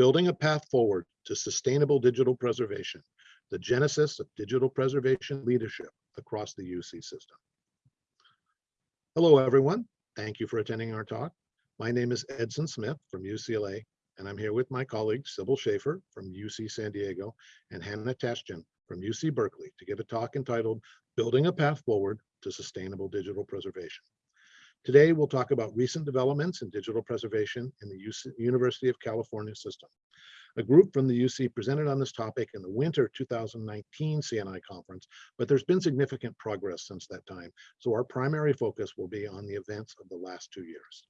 Building a Path Forward to Sustainable Digital Preservation, the Genesis of Digital Preservation Leadership across the UC system. Hello, everyone. Thank you for attending our talk. My name is Edson Smith from UCLA, and I'm here with my colleague Sybil Schaefer from UC San Diego and Hannah Tashjian from UC Berkeley to give a talk entitled Building a Path Forward to Sustainable Digital Preservation. Today, we'll talk about recent developments in digital preservation in the UC University of California system. A group from the UC presented on this topic in the winter 2019 CNI conference, but there's been significant progress since that time. So our primary focus will be on the events of the last two years.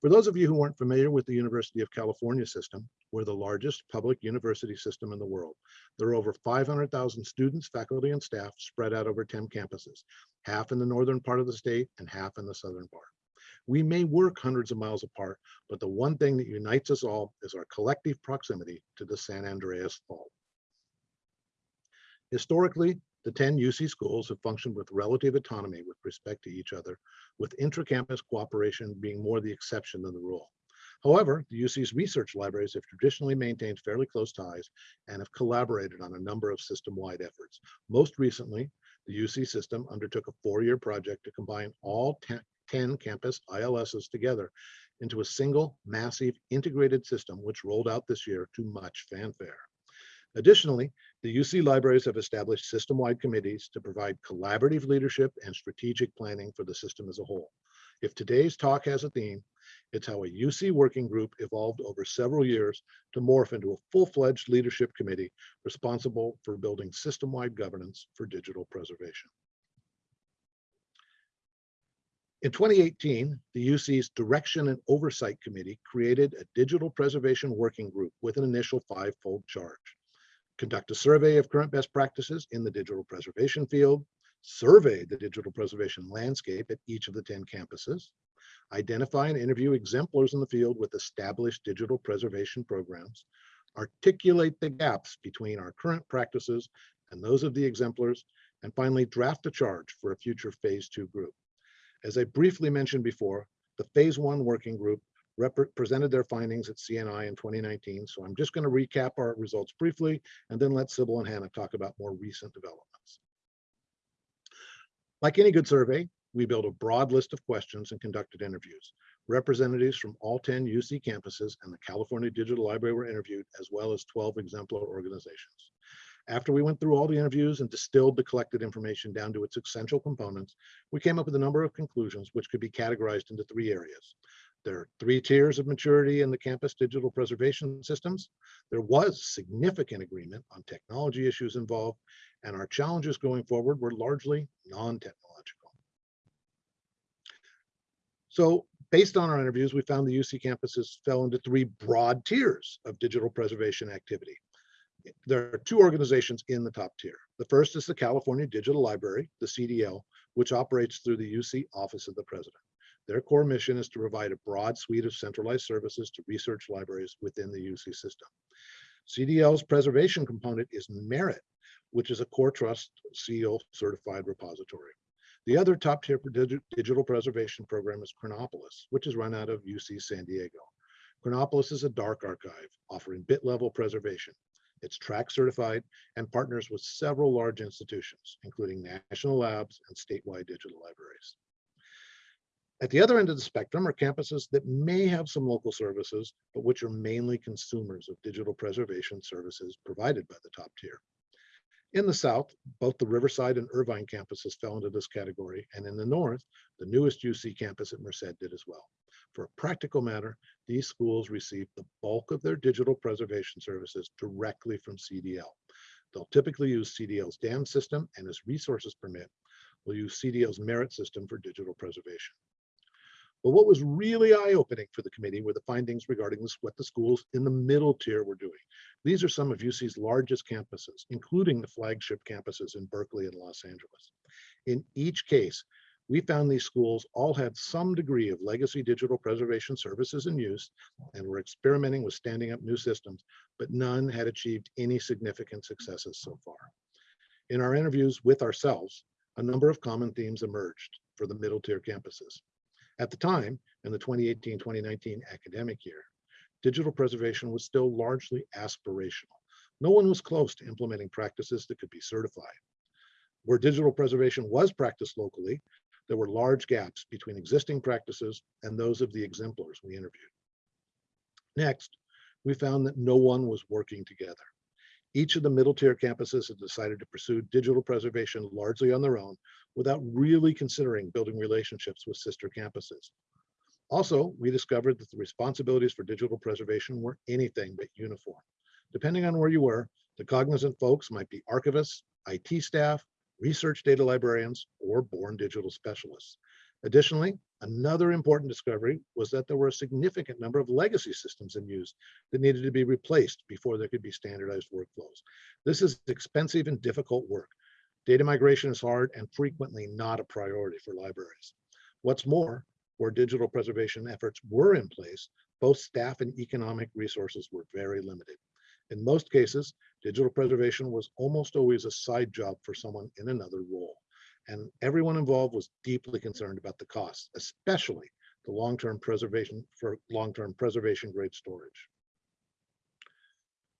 For those of you who aren't familiar with the University of California system, we're the largest public university system in the world. There are over 500,000 students, faculty, and staff spread out over 10 campuses, half in the northern part of the state and half in the southern part. We may work hundreds of miles apart, but the one thing that unites us all is our collective proximity to the San Andreas Fault. Historically, the 10 UC schools have functioned with relative autonomy with respect to each other, with intra-campus cooperation being more the exception than the rule. However, the UC's research libraries have traditionally maintained fairly close ties and have collaborated on a number of system-wide efforts. Most recently, the UC system undertook a four-year project to combine all 10, 10 campus ILSs together into a single massive integrated system, which rolled out this year to much fanfare. Additionally, the UC libraries have established system-wide committees to provide collaborative leadership and strategic planning for the system as a whole. If today's talk has a theme, it's how a UC working group evolved over several years to morph into a full-fledged leadership committee responsible for building system-wide governance for digital preservation. In 2018, the UC's Direction and Oversight Committee created a digital preservation working group with an initial five-fold charge. Conduct a survey of current best practices in the digital preservation field, survey the digital preservation landscape at each of the 10 campuses, identify and interview exemplars in the field with established digital preservation programs, articulate the gaps between our current practices and those of the exemplars, and finally draft a charge for a future phase two group. As I briefly mentioned before, the phase one working group presented their findings at CNI in 2019. So I'm just going to recap our results briefly and then let Sybil and Hannah talk about more recent developments. Like any good survey, we built a broad list of questions and conducted interviews. Representatives from all 10 UC campuses and the California Digital Library were interviewed, as well as 12 exemplar organizations. After we went through all the interviews and distilled the collected information down to its essential components, we came up with a number of conclusions which could be categorized into three areas. There are three tiers of maturity in the campus digital preservation systems. There was significant agreement on technology issues involved, and our challenges going forward were largely non-technological. So based on our interviews, we found the UC campuses fell into three broad tiers of digital preservation activity there are two organizations in the top tier. The first is the California Digital Library, the CDL, which operates through the UC Office of the President. Their core mission is to provide a broad suite of centralized services to research libraries within the UC system. CDL's preservation component is Merritt, which is a CoreTrust seal certified repository. The other top tier digital preservation program is Chronopolis, which is run out of UC San Diego. Chronopolis is a dark archive offering bit level preservation. It's TRAC certified and partners with several large institutions, including national labs and statewide digital libraries. At the other end of the spectrum are campuses that may have some local services, but which are mainly consumers of digital preservation services provided by the top tier. In the South, both the Riverside and Irvine campuses fell into this category, and in the North, the newest UC campus at Merced did as well. For a practical matter, these schools receive the bulk of their digital preservation services directly from CDL. They'll typically use CDL's DAM system and as resources permit, will use CDL's Merritt system for digital preservation. But what was really eye-opening for the committee were the findings regarding this, what the schools in the middle tier were doing. These are some of UC's largest campuses, including the flagship campuses in Berkeley and Los Angeles. In each case, we found these schools all had some degree of legacy digital preservation services in use and were experimenting with standing up new systems, but none had achieved any significant successes so far. In our interviews with ourselves, a number of common themes emerged for the middle tier campuses. At the time, in the 2018-2019 academic year, digital preservation was still largely aspirational. No one was close to implementing practices that could be certified. Where digital preservation was practiced locally, there were large gaps between existing practices and those of the exemplars we interviewed. Next, we found that no one was working together. Each of the middle tier campuses had decided to pursue digital preservation largely on their own without really considering building relationships with sister campuses. Also, we discovered that the responsibilities for digital preservation were anything but uniform. Depending on where you were, the cognizant folks might be archivists, IT staff, research data librarians, or born digital specialists. Additionally, another important discovery was that there were a significant number of legacy systems in use that needed to be replaced before there could be standardized workflows. This is expensive and difficult work. Data migration is hard and frequently not a priority for libraries. What's more, where digital preservation efforts were in place, both staff and economic resources were very limited. In most cases, digital preservation was almost always a side job for someone in another role and everyone involved was deeply concerned about the costs, especially the long-term preservation for long-term preservation grade storage.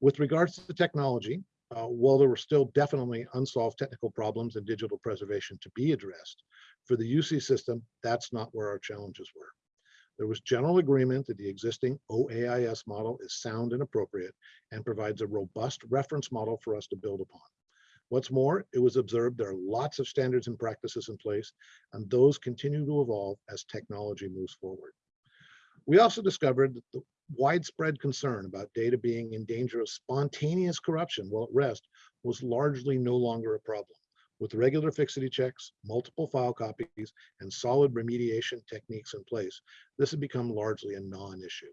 With regards to the technology, uh, while there were still definitely unsolved technical problems in digital preservation to be addressed, for the UC system, that's not where our challenges were. There was general agreement that the existing OAIS model is sound and appropriate and provides a robust reference model for us to build upon. What's more, it was observed there are lots of standards and practices in place, and those continue to evolve as technology moves forward. We also discovered that the widespread concern about data being in danger of spontaneous corruption while at rest was largely no longer a problem. With regular fixity checks, multiple file copies, and solid remediation techniques in place, this had become largely a non-issue.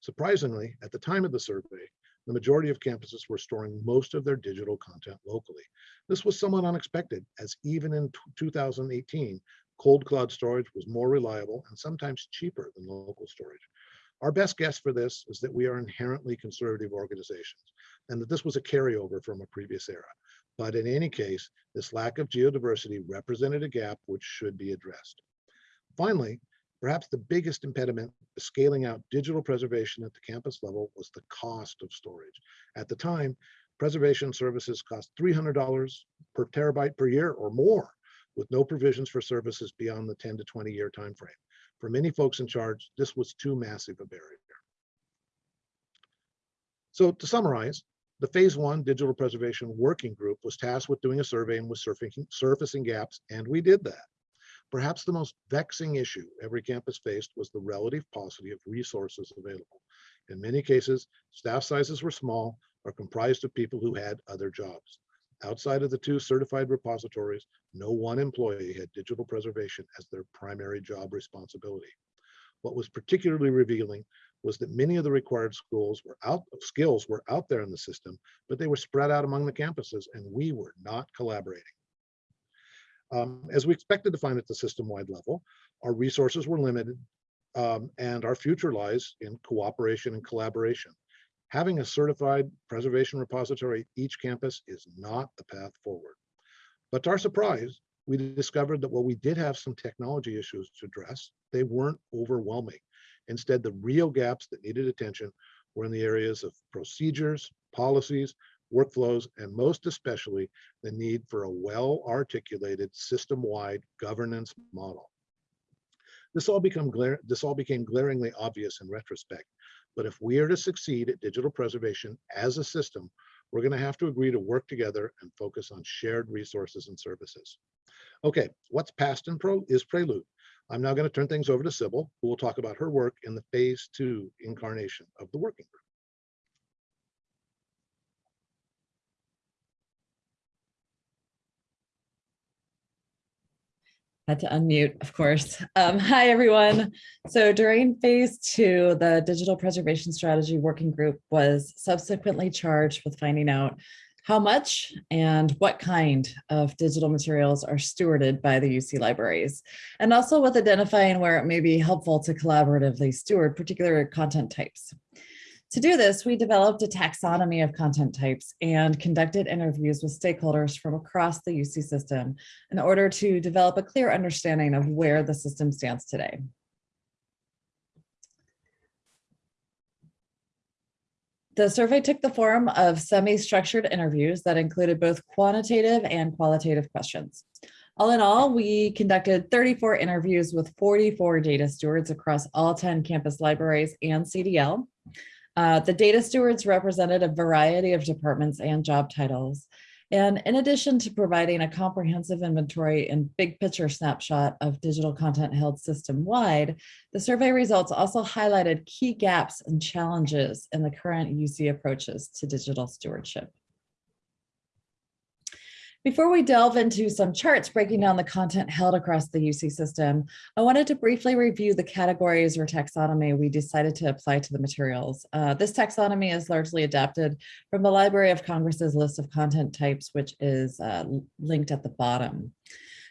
Surprisingly, at the time of the survey, the majority of campuses were storing most of their digital content locally. This was somewhat unexpected as even in 2018, cold cloud storage was more reliable and sometimes cheaper than local storage. Our best guess for this is that we are inherently conservative organizations and that this was a carryover from a previous era. But in any case, this lack of geodiversity represented a gap which should be addressed. Finally, Perhaps the biggest impediment to scaling out digital preservation at the campus level was the cost of storage. At the time, preservation services cost $300 per terabyte per year or more, with no provisions for services beyond the 10 to 20 year timeframe. For many folks in charge, this was too massive a barrier. So to summarize, the phase one digital preservation working group was tasked with doing a survey and was surfacing gaps, and we did that. Perhaps the most vexing issue every campus faced was the relative paucity of resources available. In many cases, staff sizes were small or comprised of people who had other jobs. Outside of the two certified repositories, no one employee had digital preservation as their primary job responsibility. What was particularly revealing was that many of the required schools were out skills were out there in the system, but they were spread out among the campuses and we were not collaborating. Um, as we expected to find at the system-wide level, our resources were limited um, and our future lies in cooperation and collaboration. Having a certified preservation repository at each campus is not the path forward. But to our surprise, we discovered that while we did have some technology issues to address, they weren't overwhelming. Instead, the real gaps that needed attention were in the areas of procedures, policies, workflows, and most especially the need for a well-articulated system-wide governance model. This all, this all became glaringly obvious in retrospect, but if we are to succeed at digital preservation as a system, we're going to have to agree to work together and focus on shared resources and services. Okay, what's past and pro is prelude. I'm now going to turn things over to Sybil, who will talk about her work in the phase two incarnation of the working group. Had to unmute, of course. Um, hi, everyone. So during phase two, the digital preservation strategy working group was subsequently charged with finding out how much and what kind of digital materials are stewarded by the UC libraries, and also with identifying where it may be helpful to collaboratively steward particular content types. To do this, we developed a taxonomy of content types and conducted interviews with stakeholders from across the UC system in order to develop a clear understanding of where the system stands today. The survey took the form of semi-structured interviews that included both quantitative and qualitative questions. All in all, we conducted 34 interviews with 44 data stewards across all 10 campus libraries and CDL. Uh, the data stewards represented a variety of departments and job titles. And in addition to providing a comprehensive inventory and big picture snapshot of digital content held system-wide, the survey results also highlighted key gaps and challenges in the current UC approaches to digital stewardship. Before we delve into some charts breaking down the content held across the UC system, I wanted to briefly review the categories or taxonomy we decided to apply to the materials. Uh, this taxonomy is largely adapted from the Library of Congress's list of content types, which is uh, linked at the bottom.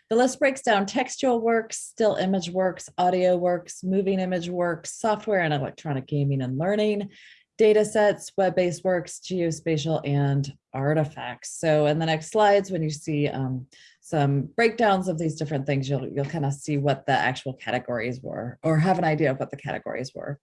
The list breaks down textual works, still image works, audio works, moving image works, software and electronic gaming and learning, data sets, web-based works, geospatial, and artifacts. So in the next slides, when you see um, some breakdowns of these different things, you'll, you'll kind of see what the actual categories were or have an idea of what the categories were.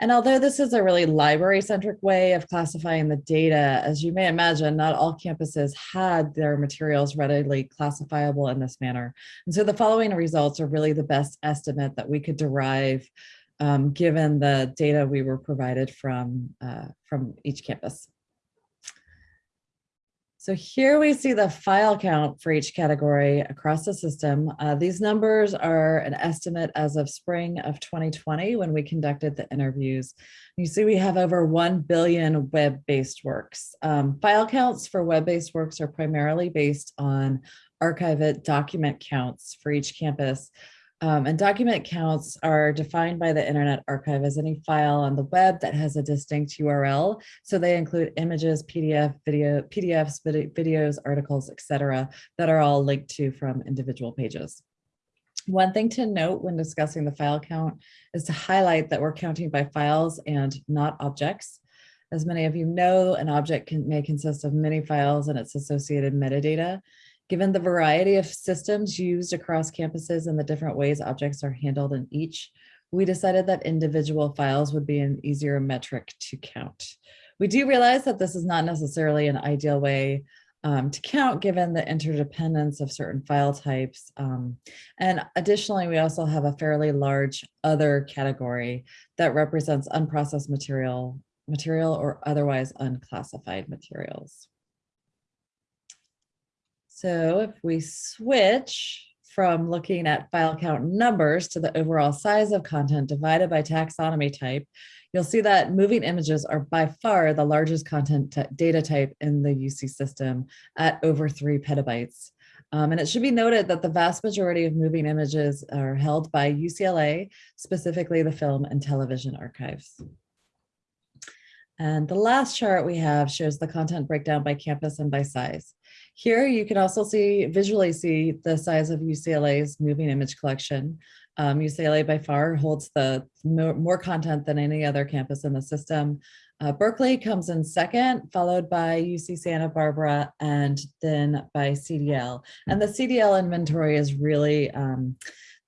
And although this is a really library-centric way of classifying the data, as you may imagine, not all campuses had their materials readily classifiable in this manner. And so the following results are really the best estimate that we could derive um, given the data we were provided from, uh, from each campus. So here we see the file count for each category across the system. Uh, these numbers are an estimate as of spring of 2020 when we conducted the interviews. You see we have over 1 billion web-based works. Um, file counts for web-based works are primarily based on Archive-It document counts for each campus, um, and document counts are defined by the Internet Archive as any file on the web that has a distinct URL. So they include images, PDF, video, PDFs, videos, articles, etc., that are all linked to from individual pages. One thing to note when discussing the file count is to highlight that we're counting by files and not objects. As many of you know, an object can, may consist of many files and its associated metadata. Given the variety of systems used across campuses and the different ways objects are handled in each, we decided that individual files would be an easier metric to count. We do realize that this is not necessarily an ideal way um, to count given the interdependence of certain file types. Um, and additionally, we also have a fairly large other category that represents unprocessed material, material or otherwise unclassified materials. So if we switch from looking at file count numbers to the overall size of content divided by taxonomy type, you'll see that moving images are by far the largest content data type in the UC system at over three petabytes. Um, and it should be noted that the vast majority of moving images are held by UCLA, specifically the film and television archives. And the last chart we have shows the content breakdown by campus and by size. Here you can also see visually see the size of UCLA's moving image collection. Um, UCLA by far holds the more, more, content than any other campus in the system. Uh, Berkeley comes in second, followed by UC Santa Barbara and then by CDL. And the CDL inventory is really um,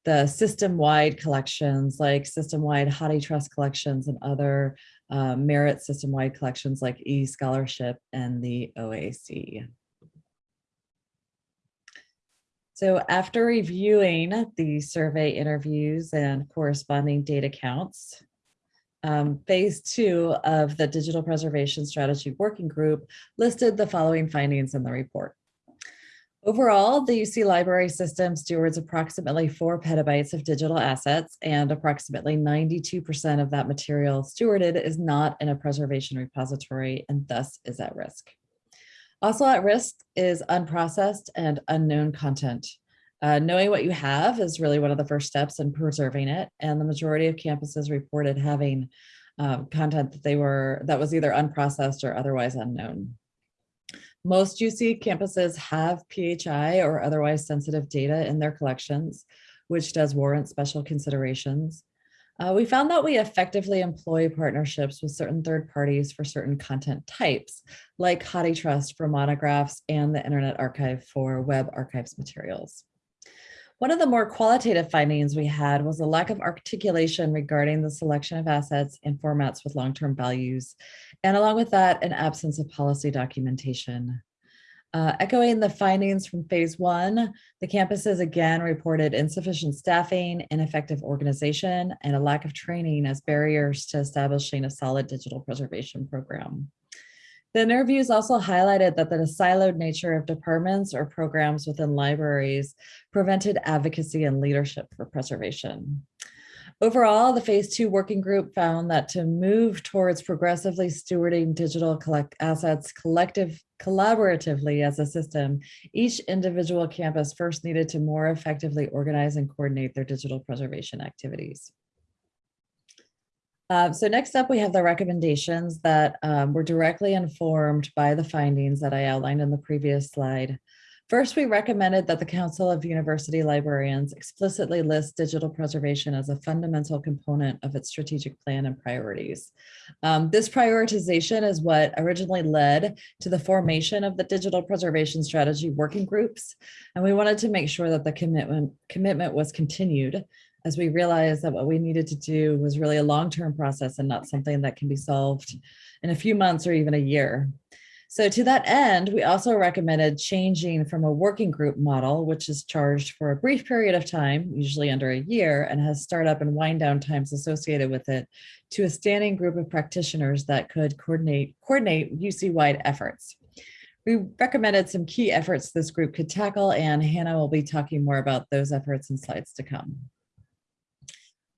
the system-wide collections like system-wide HathiTrust collections and other uh, Merritt system-wide collections like eScholarship and the OAC. So after reviewing the survey interviews and corresponding data counts, um, phase two of the Digital Preservation Strategy Working Group listed the following findings in the report. Overall, the UC library system stewards approximately four petabytes of digital assets and approximately 92% of that material stewarded is not in a preservation repository and thus is at risk. Also at risk is unprocessed and unknown content. Uh, knowing what you have is really one of the first steps in preserving it. And the majority of campuses reported having um, content that they were that was either unprocessed or otherwise unknown. Most UC campuses have PHI or otherwise sensitive data in their collections, which does warrant special considerations. Uh, we found that we effectively employ partnerships with certain third parties for certain content types, like HathiTrust for monographs and the Internet Archive for web archives materials. One of the more qualitative findings we had was a lack of articulation regarding the selection of assets and formats with long-term values. And along with that, an absence of policy documentation. Uh, echoing the findings from phase one, the campuses again reported insufficient staffing, ineffective organization, and a lack of training as barriers to establishing a solid digital preservation program. The interviews also highlighted that the siloed nature of departments or programs within libraries prevented advocacy and leadership for preservation. Overall, the phase two working group found that to move towards progressively stewarding digital collect assets collective collaboratively as a system, each individual campus first needed to more effectively organize and coordinate their digital preservation activities. Uh, so next up, we have the recommendations that um, were directly informed by the findings that I outlined in the previous slide. First, we recommended that the Council of University Librarians explicitly list digital preservation as a fundamental component of its strategic plan and priorities. Um, this prioritization is what originally led to the formation of the digital preservation strategy working groups. And we wanted to make sure that the commitment, commitment was continued as we realized that what we needed to do was really a long-term process and not something that can be solved in a few months or even a year. So to that end, we also recommended changing from a working group model, which is charged for a brief period of time, usually under a year, and has startup and wind down times associated with it, to a standing group of practitioners that could coordinate, coordinate UC-wide efforts. We recommended some key efforts this group could tackle, and Hannah will be talking more about those efforts in slides to come.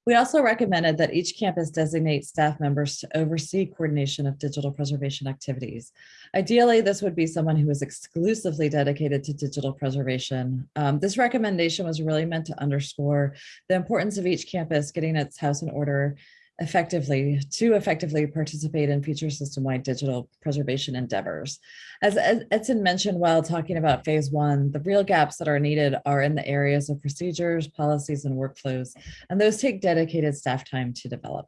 We also recommended that each campus designate staff members to oversee coordination of digital preservation activities. Ideally, this would be someone who is exclusively dedicated to digital preservation. Um, this recommendation was really meant to underscore the importance of each campus getting its house in order effectively to effectively participate in future system-wide digital preservation endeavors. As Edson mentioned while talking about phase one, the real gaps that are needed are in the areas of procedures, policies, and workflows, and those take dedicated staff time to develop.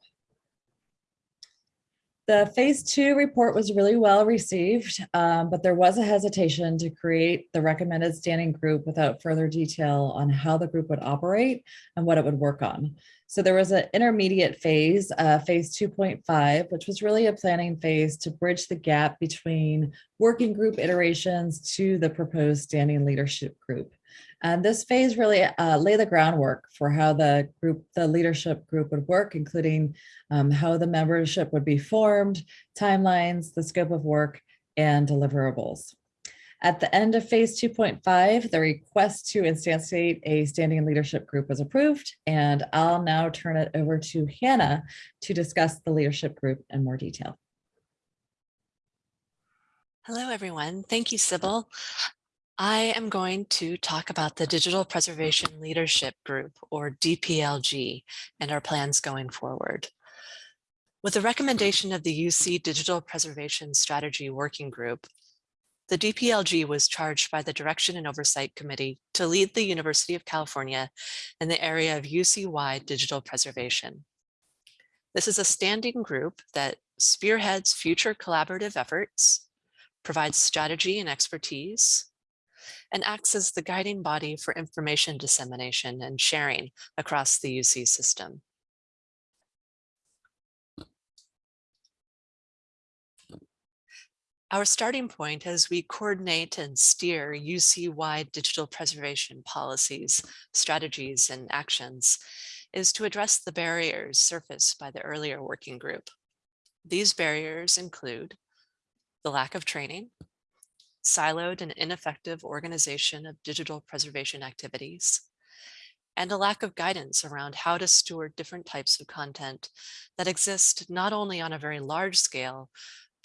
The phase two report was really well received, um, but there was a hesitation to create the recommended standing group without further detail on how the group would operate and what it would work on. So there was an intermediate phase, uh, phase 2.5, which was really a planning phase to bridge the gap between working group iterations to the proposed standing leadership group. And this phase really uh, lay the groundwork for how the group, the leadership group would work, including um, how the membership would be formed, timelines, the scope of work, and deliverables. At the end of phase 2.5, the request to instantiate a standing leadership group was approved, and I'll now turn it over to Hannah to discuss the leadership group in more detail. Hello, everyone. Thank you, Sybil. I am going to talk about the Digital Preservation Leadership Group, or DPLG, and our plans going forward. With the recommendation of the UC Digital Preservation Strategy Working Group, the DPLG was charged by the Direction and Oversight Committee to lead the University of California in the area of UC-wide digital preservation. This is a standing group that spearheads future collaborative efforts, provides strategy and expertise, and acts as the guiding body for information dissemination and sharing across the UC system. Our starting point as we coordinate and steer UC-wide digital preservation policies, strategies, and actions is to address the barriers surfaced by the earlier working group. These barriers include the lack of training, siloed and ineffective organization of digital preservation activities, and a lack of guidance around how to steward different types of content that exist not only on a very large scale,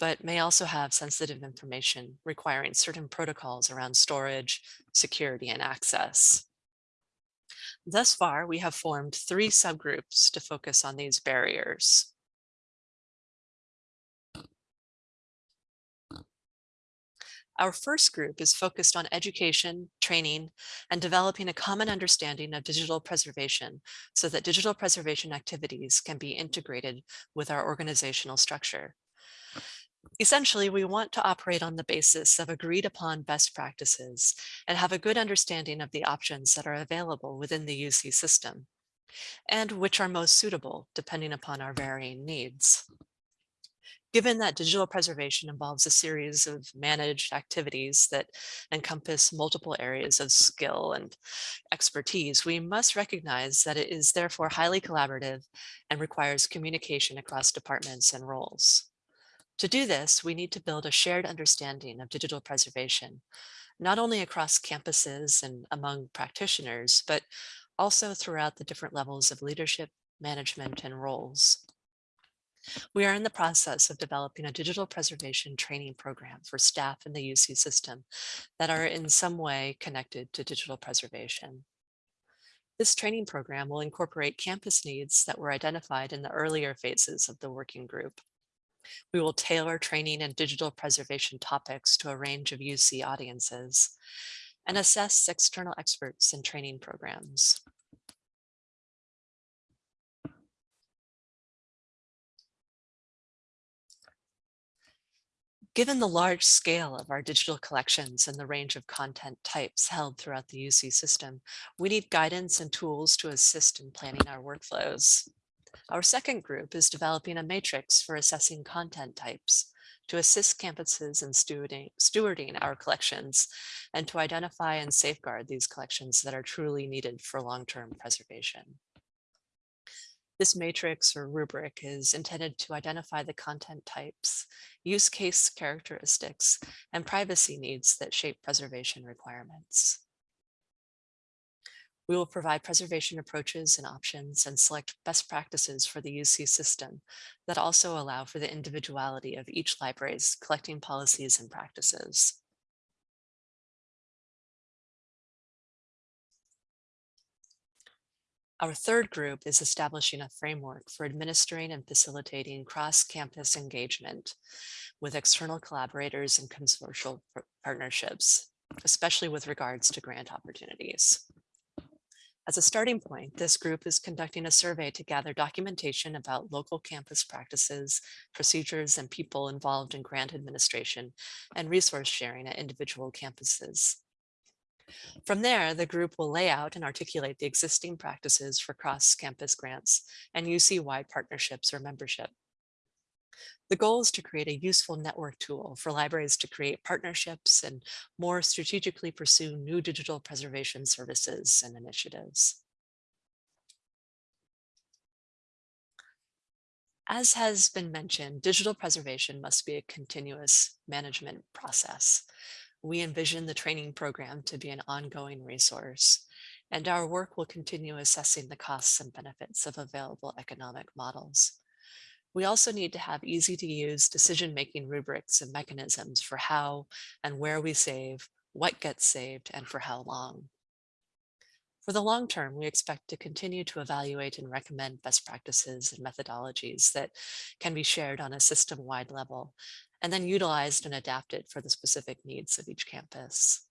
but may also have sensitive information requiring certain protocols around storage, security, and access. Thus far, we have formed three subgroups to focus on these barriers. Our first group is focused on education, training, and developing a common understanding of digital preservation so that digital preservation activities can be integrated with our organizational structure. Essentially, we want to operate on the basis of agreed upon best practices and have a good understanding of the options that are available within the UC system and which are most suitable depending upon our varying needs. Given that digital preservation involves a series of managed activities that encompass multiple areas of skill and expertise, we must recognize that it is therefore highly collaborative and requires communication across departments and roles. To do this, we need to build a shared understanding of digital preservation, not only across campuses and among practitioners, but also throughout the different levels of leadership, management, and roles. We are in the process of developing a digital preservation training program for staff in the UC system that are in some way connected to digital preservation. This training program will incorporate campus needs that were identified in the earlier phases of the working group. We will tailor training and digital preservation topics to a range of UC audiences and assess external experts in training programs. Given the large scale of our digital collections and the range of content types held throughout the UC system, we need guidance and tools to assist in planning our workflows. Our second group is developing a matrix for assessing content types to assist campuses in stewarding, stewarding our collections and to identify and safeguard these collections that are truly needed for long-term preservation. This matrix or rubric is intended to identify the content types, use case characteristics, and privacy needs that shape preservation requirements. We will provide preservation approaches and options and select best practices for the UC system that also allow for the individuality of each library's collecting policies and practices. Our third group is establishing a framework for administering and facilitating cross-campus engagement with external collaborators and consortial partnerships, especially with regards to grant opportunities. As a starting point, this group is conducting a survey to gather documentation about local campus practices, procedures, and people involved in grant administration and resource sharing at individual campuses. From there, the group will lay out and articulate the existing practices for cross-campus grants and UC-wide partnerships or membership. The goal is to create a useful network tool for libraries to create partnerships and more strategically pursue new digital preservation services and initiatives. As has been mentioned, digital preservation must be a continuous management process we envision the training program to be an ongoing resource, and our work will continue assessing the costs and benefits of available economic models. We also need to have easy to use decision-making rubrics and mechanisms for how and where we save, what gets saved, and for how long. For the long term, we expect to continue to evaluate and recommend best practices and methodologies that can be shared on a system-wide level and then utilized and adapted for the specific needs of each campus.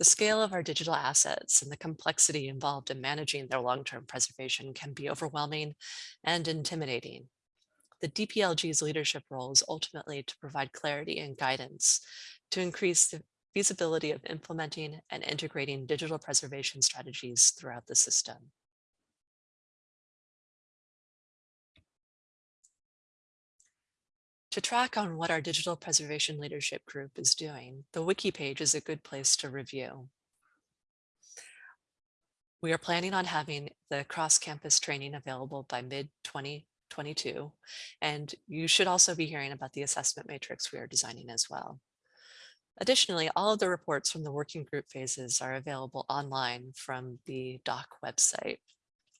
The scale of our digital assets and the complexity involved in managing their long-term preservation can be overwhelming and intimidating. The DPLG's leadership role is ultimately to provide clarity and guidance to increase the feasibility of implementing and integrating digital preservation strategies throughout the system. To track on what our digital preservation leadership group is doing, the wiki page is a good place to review. We are planning on having the cross-campus training available by mid-2022, and you should also be hearing about the assessment matrix we are designing as well. Additionally, all of the reports from the working group phases are available online from the DOC website.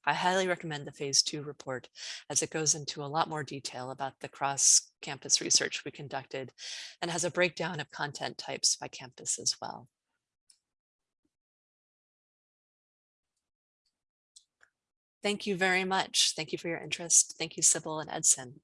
I highly recommend the phase two report as it goes into a lot more detail about the cross campus research we conducted and has a breakdown of content types by campus as well. Thank you very much. Thank you for your interest. Thank you, Sybil and Edson.